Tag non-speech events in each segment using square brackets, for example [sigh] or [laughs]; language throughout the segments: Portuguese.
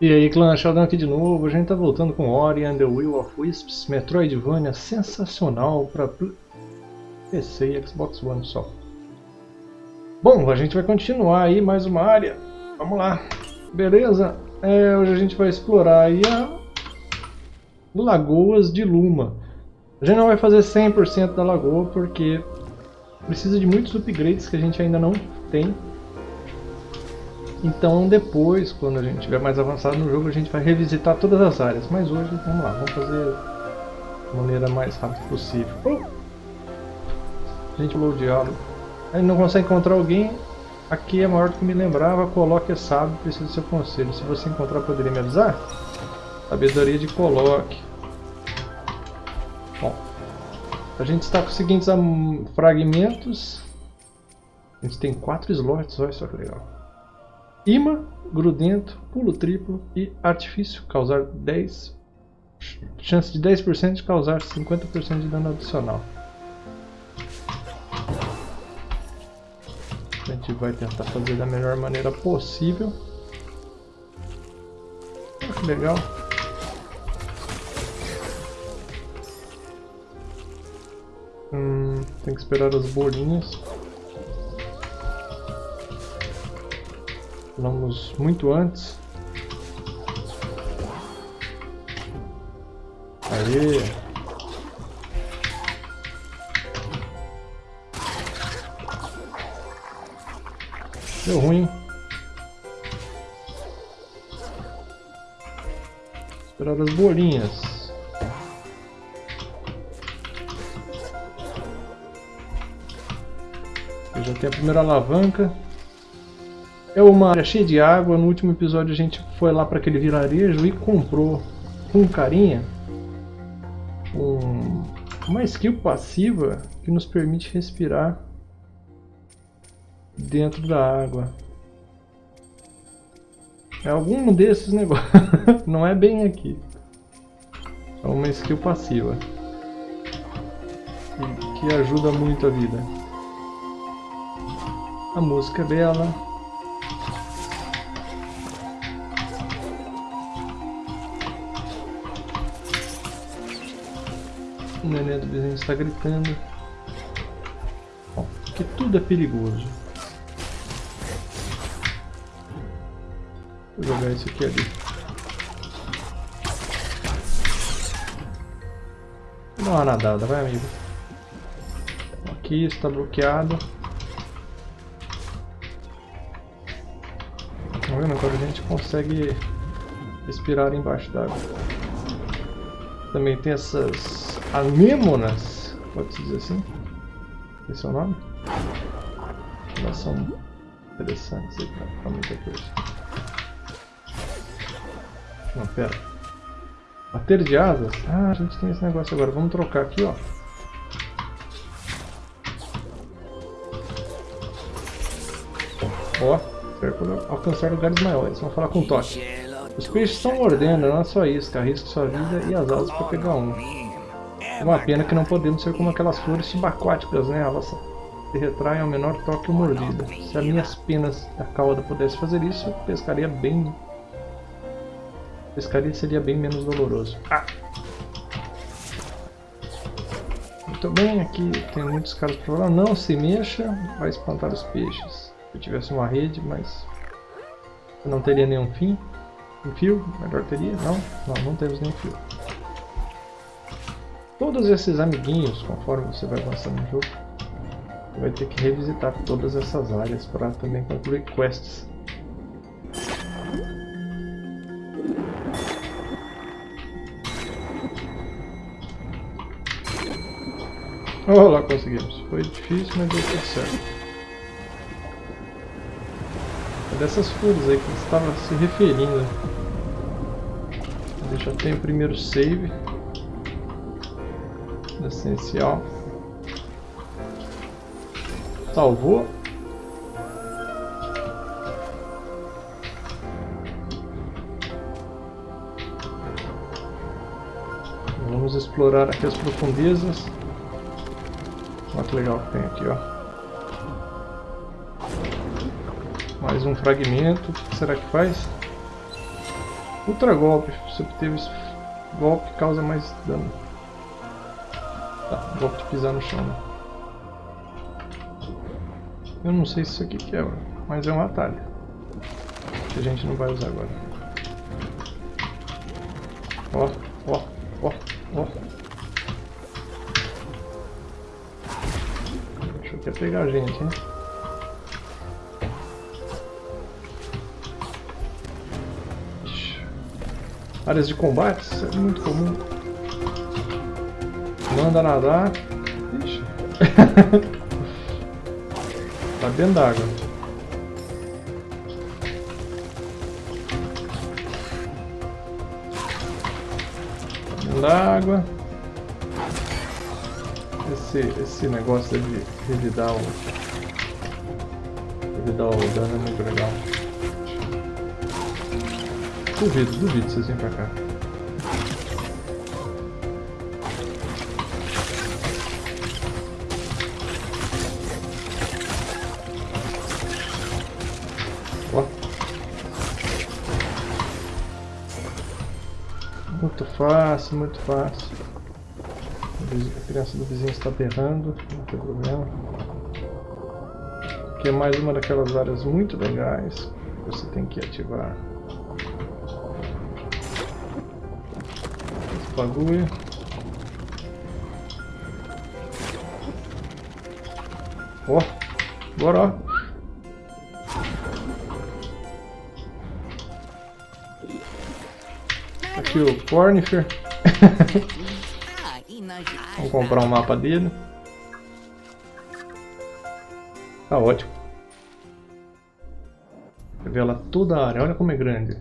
E aí clã, Sheldon aqui de novo, a gente tá voltando com Ori and the Will of Wisps, Metroidvania sensacional para PC e Xbox One só. Bom, a gente vai continuar aí mais uma área, vamos lá, beleza? É, hoje a gente vai explorar aí a Lagoas de Luma. A gente não vai fazer 100% da lagoa porque precisa de muitos upgrades que a gente ainda não tem então depois, quando a gente estiver mais avançado no jogo, a gente vai revisitar todas as áreas. Mas hoje, vamos lá, vamos fazer da maneira mais rápida possível. A gente pulou o diálogo. Aí não consegue encontrar alguém, aqui é maior do que me lembrava, coloque é sábio, preciso do seu conselho. Se você encontrar, poderia me avisar? Sabedoria de coloque. Bom, a gente está com os seguintes fragmentos. A gente tem quatro slots, olha só que legal. Imã, grudento, pulo triplo e artifício, causar 10 chance de 10% de causar 50% de dano adicional. A gente vai tentar fazer da melhor maneira possível. Oh, que legal. Hum, tem que esperar as bolinhas. Vamos muito antes. Aê! Deu ruim. Esperar as bolinhas. Já tem a primeira alavanca. É uma área cheia de água. No último episódio a gente foi lá para aquele vilarejo e comprou com carinha um, uma skill passiva que nos permite respirar dentro da água. É algum desses negócios. [laughs] Não é bem aqui. É uma skill passiva. Que ajuda muito a vida. A música é bela. Neném do vizinho está gritando. Bom, que tudo é perigoso. Vou jogar isso aqui ali. Dar uma nadada, vai amigo. Aqui está bloqueado. Tá vendo? Agora a gente consegue respirar embaixo d'água. Também tem essas Anemonas, pode-se dizer assim? Esse é o nome? Elas são interessantes pra, muita coisa. Não, pera. Bater de asas? Ah, a gente tem esse negócio agora. Vamos trocar aqui, ó. Ó, alcançar lugares maiores. Vamos falar com o Totti. Os peixes estão mordendo, não é só isso. Arrisca sua vida e as asas para pegar um. Uma pena que não podemos ser como aquelas flores subaquáticas, né? Elas se retraem ao menor toque ou mordida. Se as minhas penas da cauda pudesse fazer isso, pescaria bem... Pescaria seria bem menos doloroso. Ah! Muito bem, aqui tem muitos caras para falar. Não se mexa, vai espantar os peixes. Se eu tivesse uma rede, mas... não teria nenhum fim. Um fio, melhor teria. Não, não, não temos nenhum fio todos esses amiguinhos, conforme você vai avançando no jogo, você vai ter que revisitar todas essas áreas para também concluir quests. Oh, lá conseguimos. Foi difícil, mas deu tudo certo. É dessas flores aí que você estava se referindo. Deixa eu ter o primeiro save essencial. Salvou. Vamos explorar aqui as profundezas. Olha que legal que tem aqui, ó. Mais um fragmento. O que será que faz? Ultra golpe. Se obteve golpe, causa mais dano. Tá, de pisar no chão. Né? Eu não sei se isso aqui quebra, mas é um atalho. Que a gente não vai usar agora. Ó, ó, ó, ó. Deixa eu até pegar a gente, hein? Áreas de combate, isso é muito comum. Manda nadar. Ixi. [laughs] tá dentro d'água. Tá dentro d'água. Esse, esse negócio de revidar o. Revidar o dano é muito legal. Duvido, duvido vocês virem pra cá. Fácil, muito fácil. A criança do vizinho está berrando, não tem problema. Aqui é mais uma daquelas áreas muito legais que você tem que ativar. bagulho. Ó, bora, ó. Aqui o Cornifer. Vamos comprar um mapa dele. Tá ótimo. Revela toda a área, olha como é grande.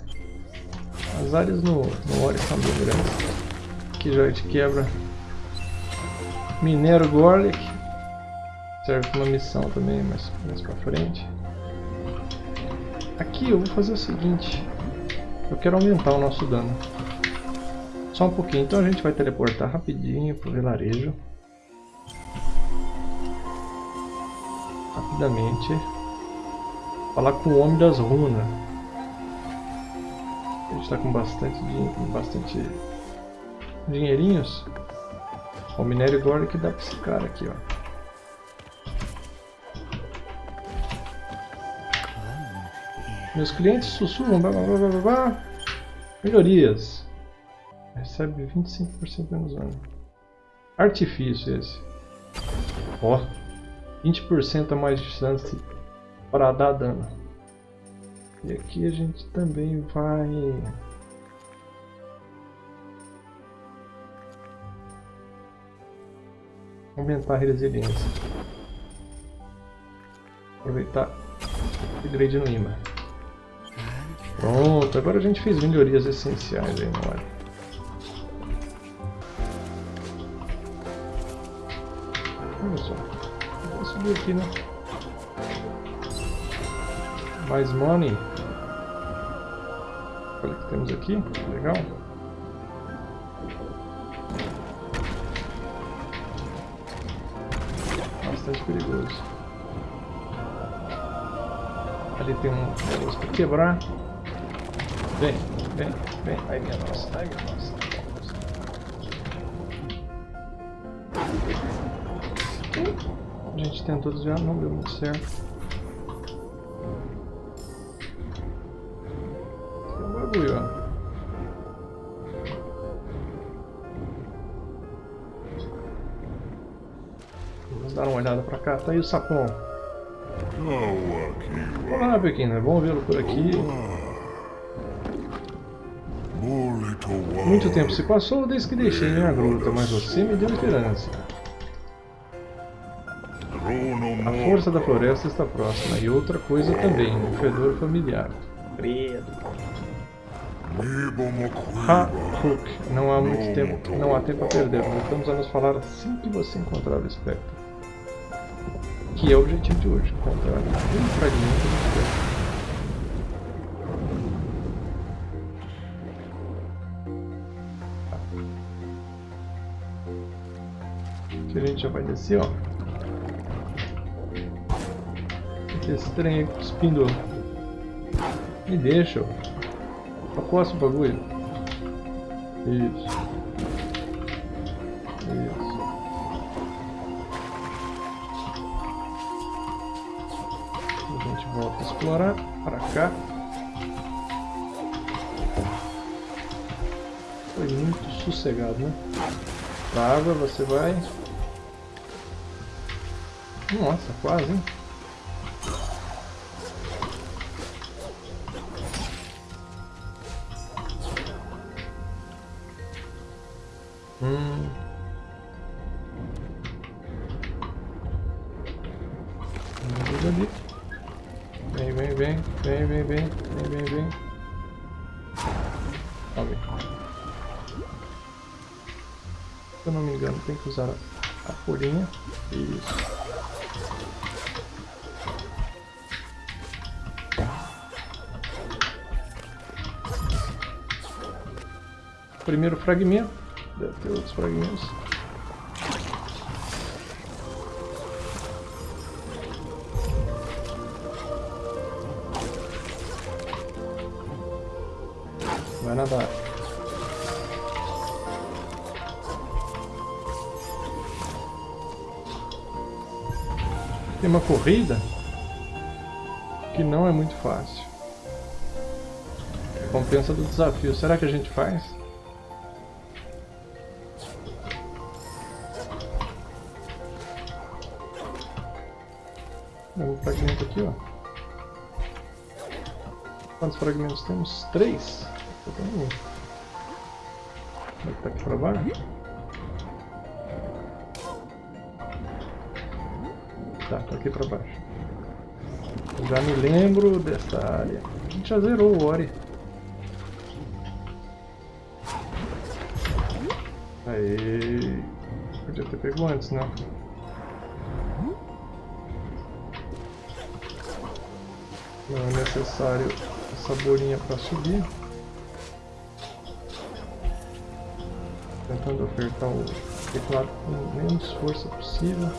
As áreas no, no Ori são bem grandes. Aqui já de quebra. Minero Gorlick. Serve para uma missão também, mais, mais pra frente. Aqui eu vou fazer o seguinte. Eu quero aumentar o nosso dano. Só um pouquinho. Então a gente vai teleportar rapidinho pro vilarejo. Rapidamente. Falar com o Homem das Runas. A gente está com bastante, bastante dinheirinhos. O minério agora que dá pra esse cara aqui, ó. Meus clientes sussurram, blá, blá, blá, blá, blá. Melhorias. Recebe 25% menos dano. Artifício esse. Ó. 20% a mais de chance para dar dano. E aqui a gente também vai Aumentar a resiliência. Aproveitar upgrade no imã. Pronto, agora a gente fez melhorias essenciais aí na hora. Olha só. Vou subir aqui, né? Mais money. Olha o que temos aqui. Legal. bastante perigoso. Ali tem um negócio para quebrar. Vem, vem, vem. Ai minha nossa, ai minha nossa. Tentou desviar, não deu muito certo. Tem um bagulho, ó. dar uma olhada pra cá. Tá aí o sapão. Olá, pequena. Vamos vê-lo por aqui. Muito tempo se passou desde que deixei minha gruta, mas você me deu esperança. A força da floresta está próxima, e outra coisa também, um fedor familiar. Credo. Ha, Hook, não há muito tempo, não há tempo a perder. Voltamos a nos falar assim que você encontrar o espectro que é o objetivo de hoje, encontrar um fragmento do. Aqui a gente já vai descer, ó. Esse trem. Me deixa, ó. Acosta o bagulho. Isso. Isso. A gente volta a explorar para cá. Foi muito sossegado, né? Pra água você vai. Nossa, quase, hein? Primeiro fragmento. Deve ter outros fragmentos. Vai nadar. Tem uma corrida que não é muito fácil. Compensa do desafio. Será que a gente faz? Temos? Três. Como é que tá aqui pra baixo? Tá, tá aqui pra baixo. Já me lembro dessa área. A gente já zerou o Ori. Aí. Podia ter pego antes, né? Não é necessário essa bolinha para subir. Tentando apertar o teclado com menos força possível.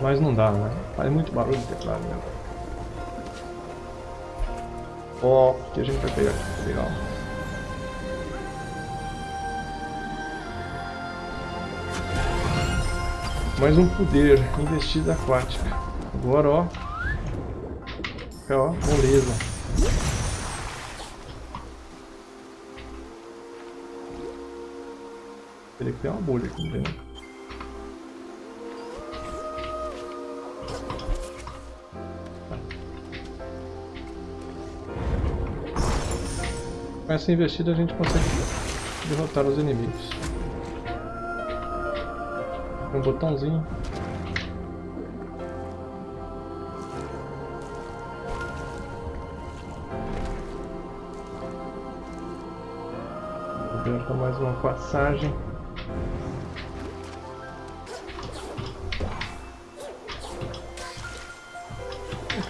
Mas não dá, né? Faz muito barulho o teclado mesmo. Ó, que a gente vai pegar aqui, legal. Mais um poder, investida aquática. Agora, ó. ó, moleza. Teria que ter uma bolha aqui dentro. Com essa investida a gente consegue derrotar os inimigos um botãozinho. Aberta mais uma passagem.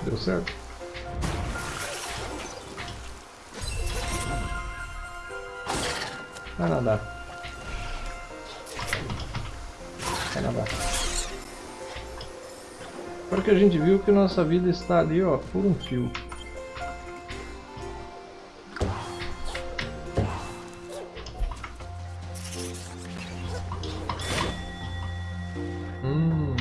Deu certo. Vai nadar. Canadá. Agora que a gente viu que nossa vida está ali, ó, por um fio. Hum.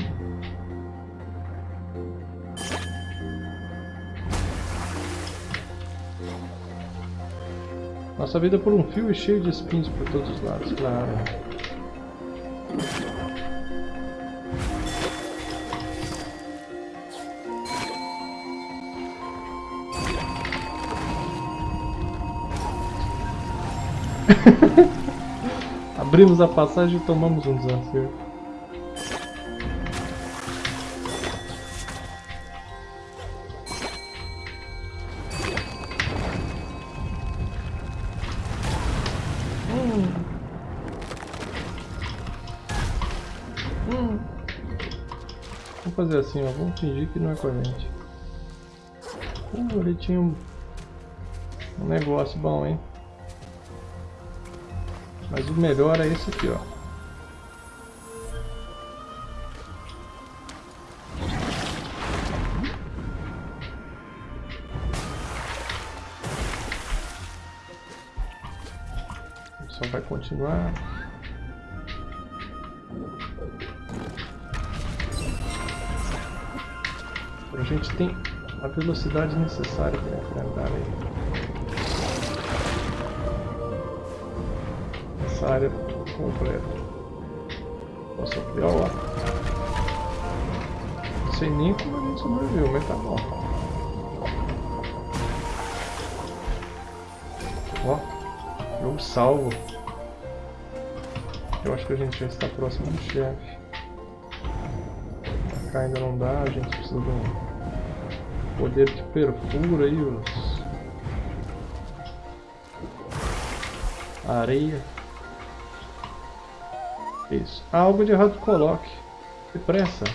Nossa vida por um fio e cheio de espinhos por todos os lados, claro. [laughs] Abrimos a passagem e tomamos um. Hum. Vamos fazer assim, ó. Vamos fingir que não é gente. Uh, ele tinha um, um negócio bom, hein? Mas o melhor é esse aqui, ó. Só vai continuar. A gente tem a velocidade necessária para enfrentar ele. Essa área completa. Posso ampliar lá. Não sei nem como a gente sobreviveu, mas tá bom. Ó, jogo salvo. Eu acho que a gente já está próximo do chefe. Cá ainda não dá, a gente precisa de um poder que perfura aí os... Areia. Isso. Ah, algo de errado coloque. Depressa.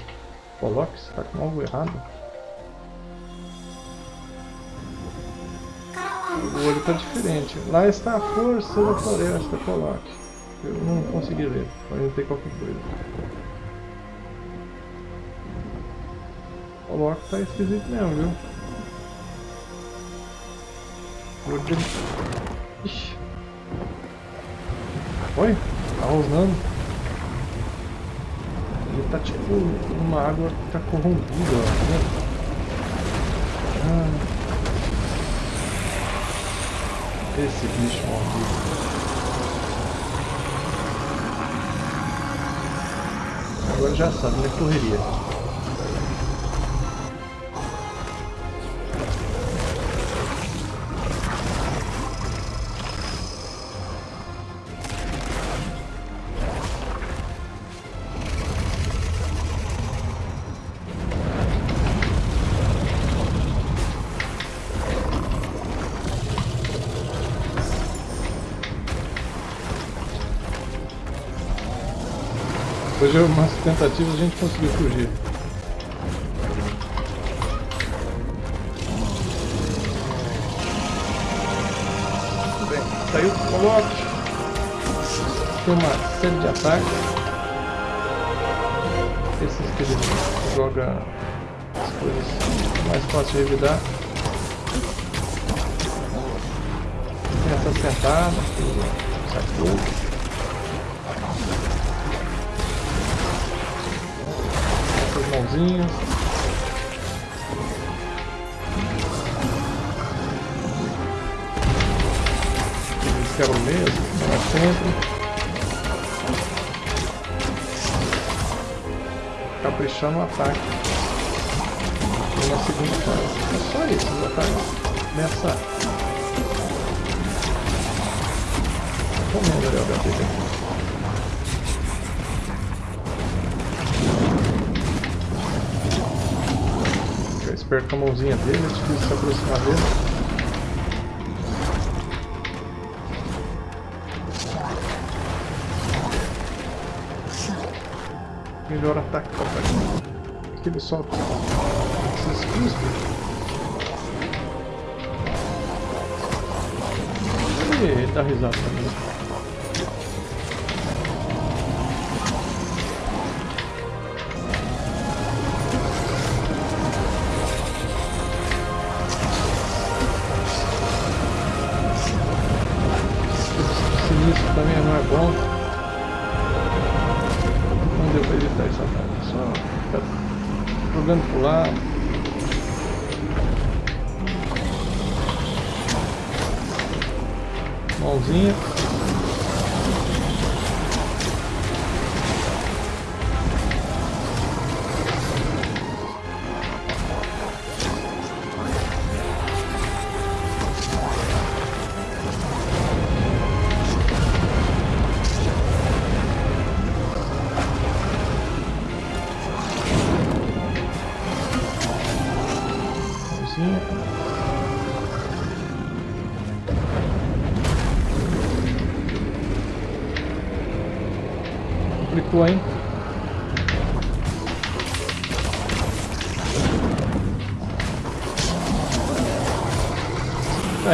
Coloque, está com algo errado. O olho está diferente. Lá está a força da floresta, coloque. Eu não consegui ler, pode ter qualquer coisa. O Loki tá esquisito mesmo, viu? Ixi. Oi? Tá rosnando. Ele tá tipo uma água que tá corrompida, ó. Né? Ah. Esse bicho maldito. Agora já sabe, né? Correria. De umas tentativas a gente conseguiu fugir. Muito bem, saiu o coloque. Tem uma série de ataques. Esses que ele joga as coisas mais fáceis de evitar. Tem essas sentadas, sai tudo. Eles quebram mesmo, é sempre. Caprichar no ataque. E na segunda fase. É só isso, os ataques nessa. Comendo ali o HP aqui. Perto com a mãozinha dele, é difícil se aproximar dele. Melhor ataque para ataque. Que ele solta esses cuspos. Ele dá risada também.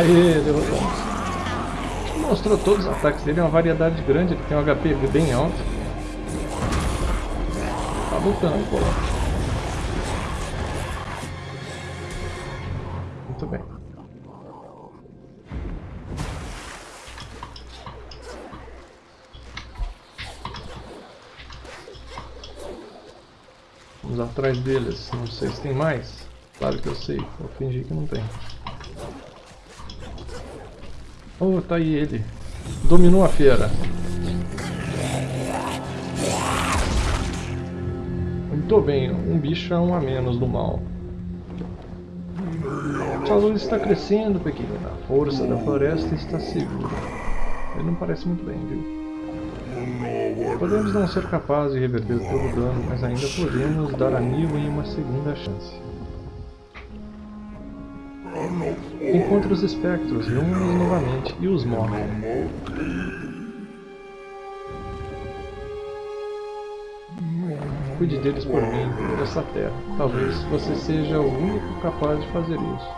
Aê, deu... Mostrou todos os ataques dele, é uma variedade grande, ele tem um HP bem alto. Tá lutando, pô. Muito bem. Vamos atrás deles, não sei se tem mais. Claro que eu sei, vou fingir que não tem. Oh, tá aí ele. Dominou a feira. Muito bem, um bicho é um a menos do mal. Sua luz está crescendo, pequena. A força da floresta está segura. Ele não parece muito bem, viu? Podemos não ser capazes de reverter todo o dano, mas ainda podemos dar a Nilwyn uma segunda chance. Encontre os espectros, reúne-os novamente e os morre. Cuide deles por mim, por essa terra. Talvez você seja o único capaz de fazer isso.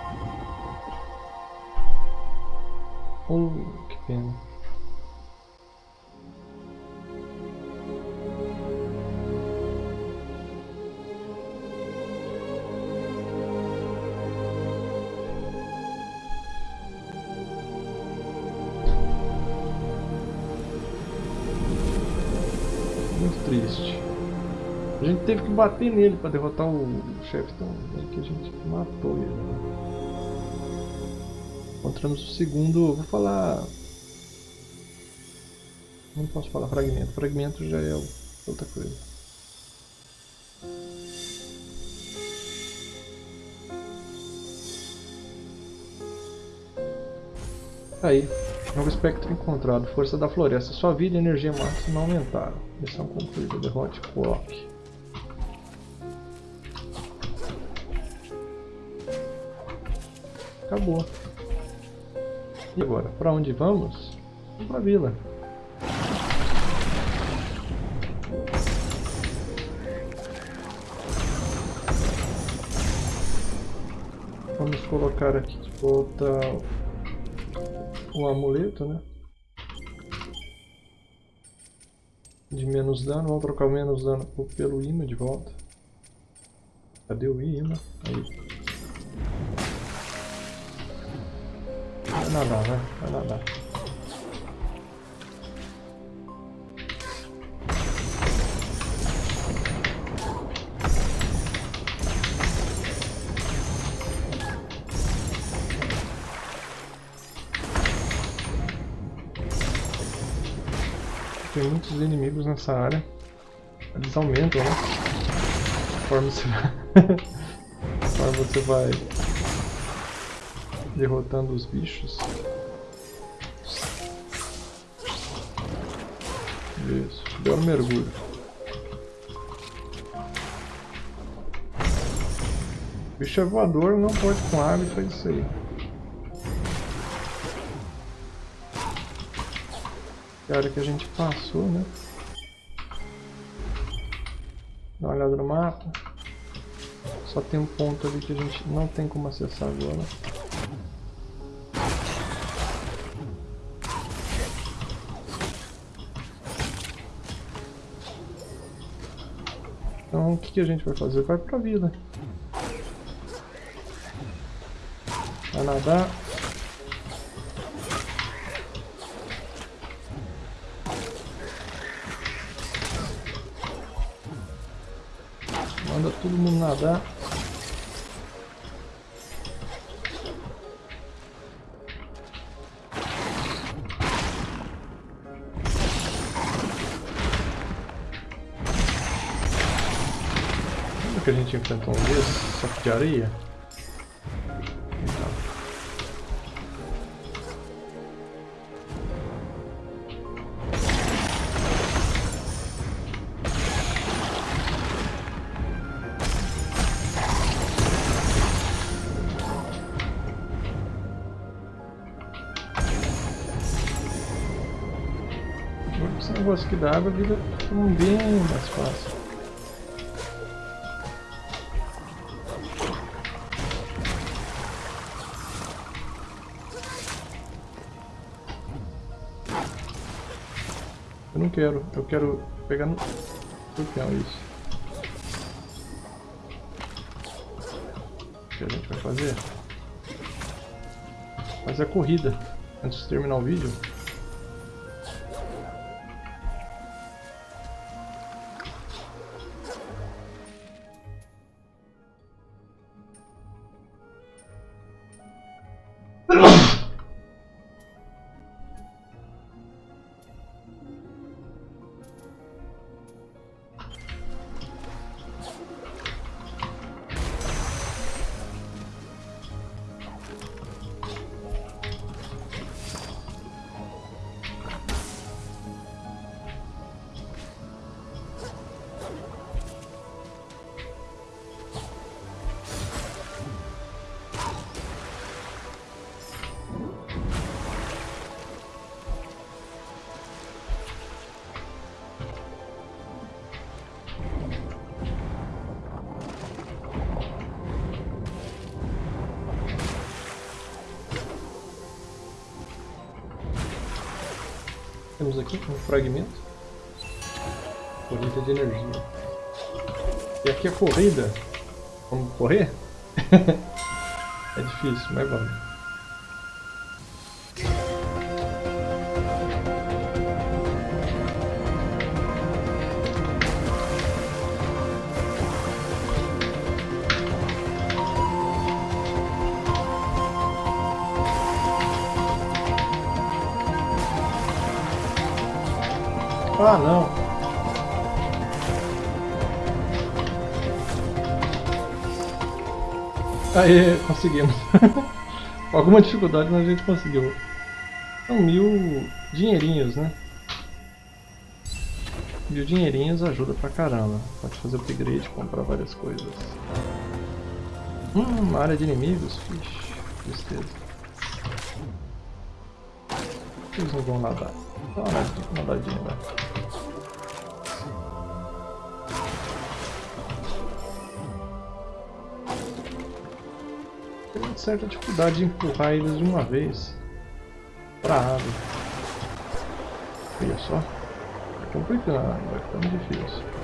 Oh, que pena. A gente teve que bater nele para derrotar o chefe, então é que a gente matou ele. Encontramos o segundo, vou falar... Não posso falar fragmento, fragmento já é outra coisa. Aí, novo espectro encontrado, força da floresta, sua vida e energia máxima aumentaram. Missão concluída, derrote Clock. Acabou. E agora, para onde vamos? Para vila. Vamos colocar aqui de volta o amuleto, né? De menos dano, vamos trocar menos dano pelo imã de volta. Cadê o imã? Aí. Nadar, vai. Vai nadar. Tem muitos inimigos nessa área. Eles aumentam, né? Conforme você vai... [laughs] Conforme você vai derrotando os bichos. Isso, belo mergulho. O bicho é voador, não pode com e faz isso aí. Que hora que a gente passou, né? Dá uma olhada no mapa. Só tem um ponto ali que a gente não tem como acessar agora. Então o que, que a gente vai fazer? Vai pra vila. Vai nadar. Manda todo mundo nadar. Que a gente enfrentou um desses, só que de areia? Negócio aqui da água vira um bem Eu não quero, eu quero pegar no escorpião isso. O que a gente vai fazer? Fazer a corrida antes de terminar o vídeo. Temos aqui um fragmento. Corrida de energia. E aqui a corrida. Vamos correr? [laughs] é difícil, mas vamos. Ah, não. Aí, conseguimos. Com [laughs] alguma dificuldade, mas a gente conseguiu. São mil dinheirinhos, né? Mil dinheirinhos ajuda pra caramba. Pode fazer upgrade, comprar várias coisas. Hum, uma área de inimigos? Vixe, tristeza. Eles não vão nadar. Dá uma nadadinha lá. Certa dificuldade de empurrar eles de uma vez pra água. Olha só. Tá complicando, vai ficando difícil.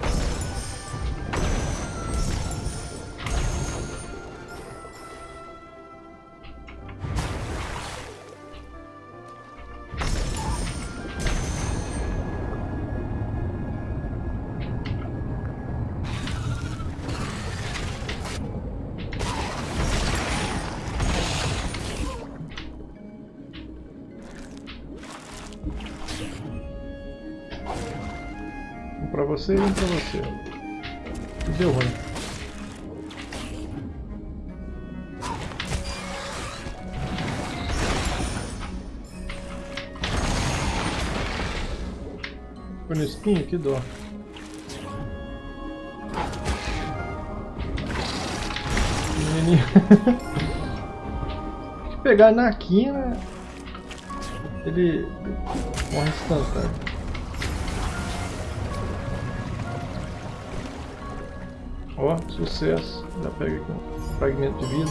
Você e um pra você. Deu ruim. Ficou no espinho? Que dó. Menininho. [laughs] pegar na quina, ele morre instantâneo. Sucesso. Já pega aqui um fragmento de vida.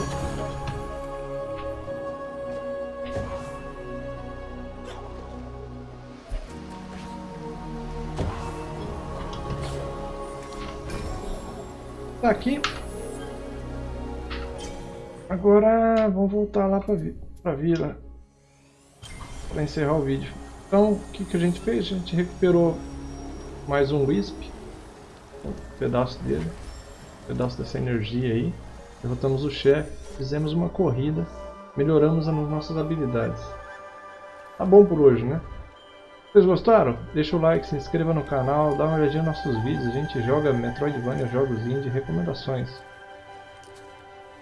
Tá aqui. Agora vamos voltar lá para vi a vila para encerrar o vídeo. Então, o que, que a gente fez? A gente recuperou mais um Wisp, um pedaço dele pedaço dessa energia aí. Derrotamos o chefe, fizemos uma corrida, melhoramos as nossas habilidades. Tá bom por hoje, né? Vocês gostaram? Deixa o like, se inscreva no canal, dá uma olhadinha nos nossos vídeos. A gente joga Metroidvania, jogos indie, recomendações.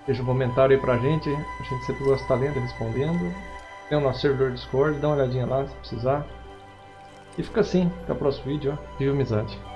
Deixa um comentário aí pra gente, a gente sempre gosta de estar lendo e respondendo. Tem o nosso servidor Discord, dá uma olhadinha lá se precisar. E fica assim, até o próximo vídeo, ó. Viva amizade!